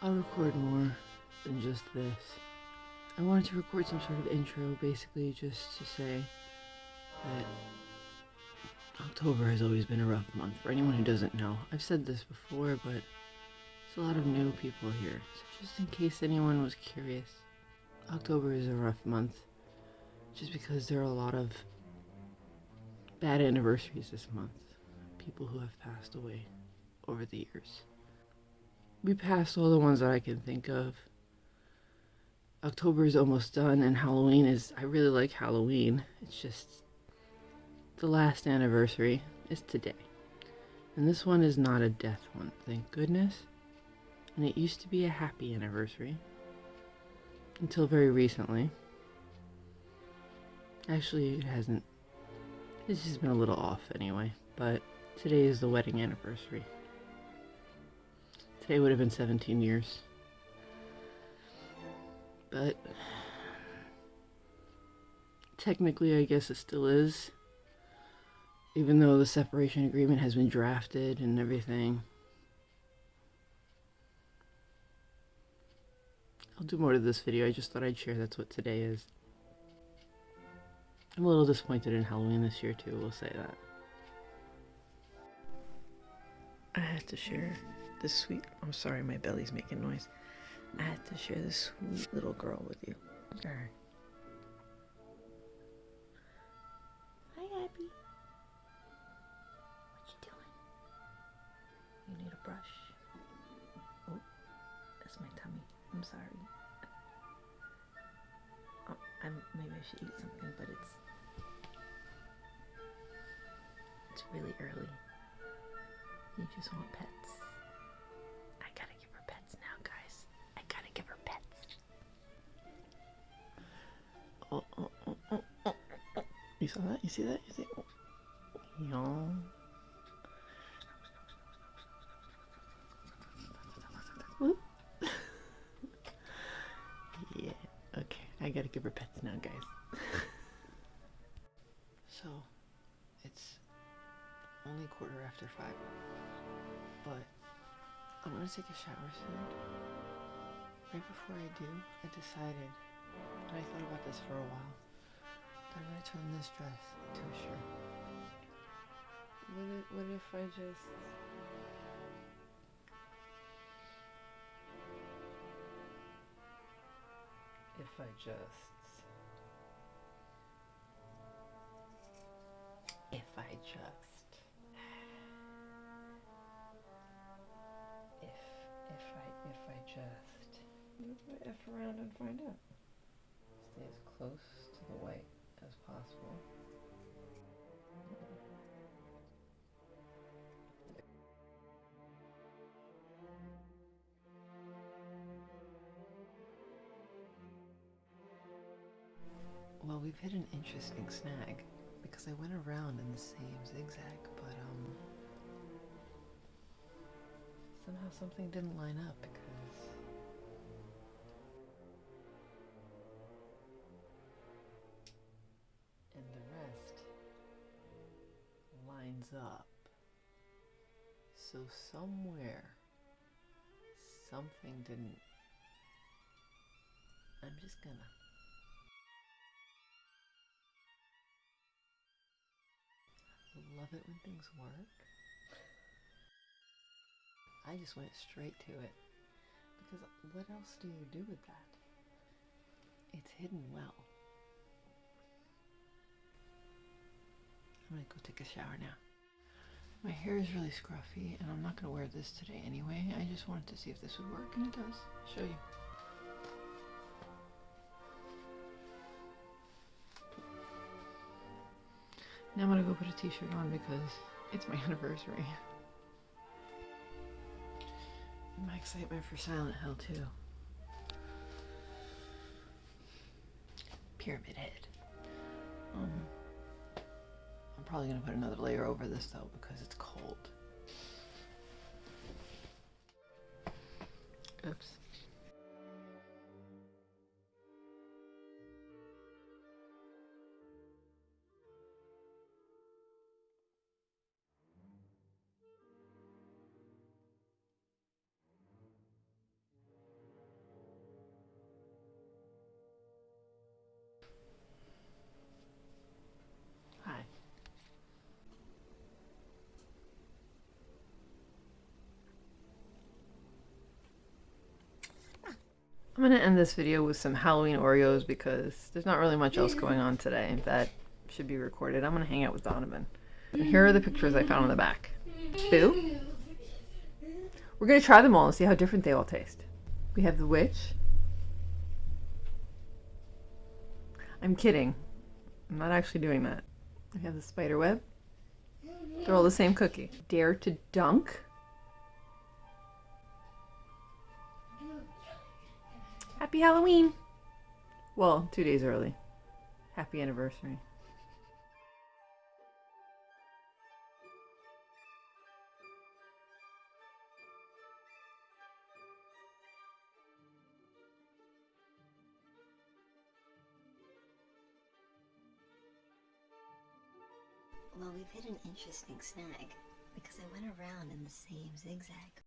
I'll record more than just this. I wanted to record some sort of intro, basically just to say that October has always been a rough month. For anyone who doesn't know, I've said this before, but there's a lot of new people here. So just in case anyone was curious, October is a rough month just because there are a lot of bad anniversaries this month. People who have passed away over the years. We passed all the ones that I can think of. October is almost done, and Halloween is. I really like Halloween. It's just. The last anniversary is today. And this one is not a death one, thank goodness. And it used to be a happy anniversary. Until very recently. Actually, it hasn't. It's just been a little off anyway. But today is the wedding anniversary. Today would have been 17 years. But technically, I guess it still is. Even though the separation agreement has been drafted and everything. I'll do more to this video. I just thought I'd share that's what today is. I'm a little disappointed in Halloween this year too, we'll say that. I had to share this sweet I'm sorry my belly's making noise. I had to share this sweet little girl with you. Alright. Hi Abby. What you doing? You need a brush? Oh, that's my tummy. I'm sorry. Oh, I'm, maybe I should eat something, but it's it's really early. You just want pets. You saw that? You see that? You see? Oh. Yeah. Okay. I gotta give her pets now, guys. so, it's only quarter after five. But I'm gonna take a shower soon. Right before I do, I decided, and I thought about this for a while, that gonna turn this dress to a shirt. What if, what if I just if I just if I just if if I if I just what if I F around and find out? Stay as close to the white as possible. Well, we've hit an interesting snag because I went around in the same zigzag, but um somehow something didn't line up up. So somewhere something didn't I'm just gonna love it when things work. I just went straight to it. Because what else do you do with that? It's hidden well. I'm gonna go take a shower now. My hair is really scruffy and I'm not gonna wear this today anyway. I just wanted to see if this would work and it does. I'll show you. Now I'm gonna go put a t-shirt on because it's my anniversary. And my excitement for Silent Hill too. Pyramid Head. Probably gonna put another layer over this though because it's cold. Oops. I'm gonna end this video with some Halloween Oreos because there's not really much else going on today that should be recorded. I'm gonna hang out with Donovan. And here are the pictures I found on the back. Boo. We're gonna try them all and see how different they all taste. We have the witch. I'm kidding. I'm not actually doing that. We have the spider web. They're all the same cookie. Dare to dunk. Happy Halloween! Well, two days early. Happy anniversary. Well, we've hit an interesting snag because I went around in the same zigzag.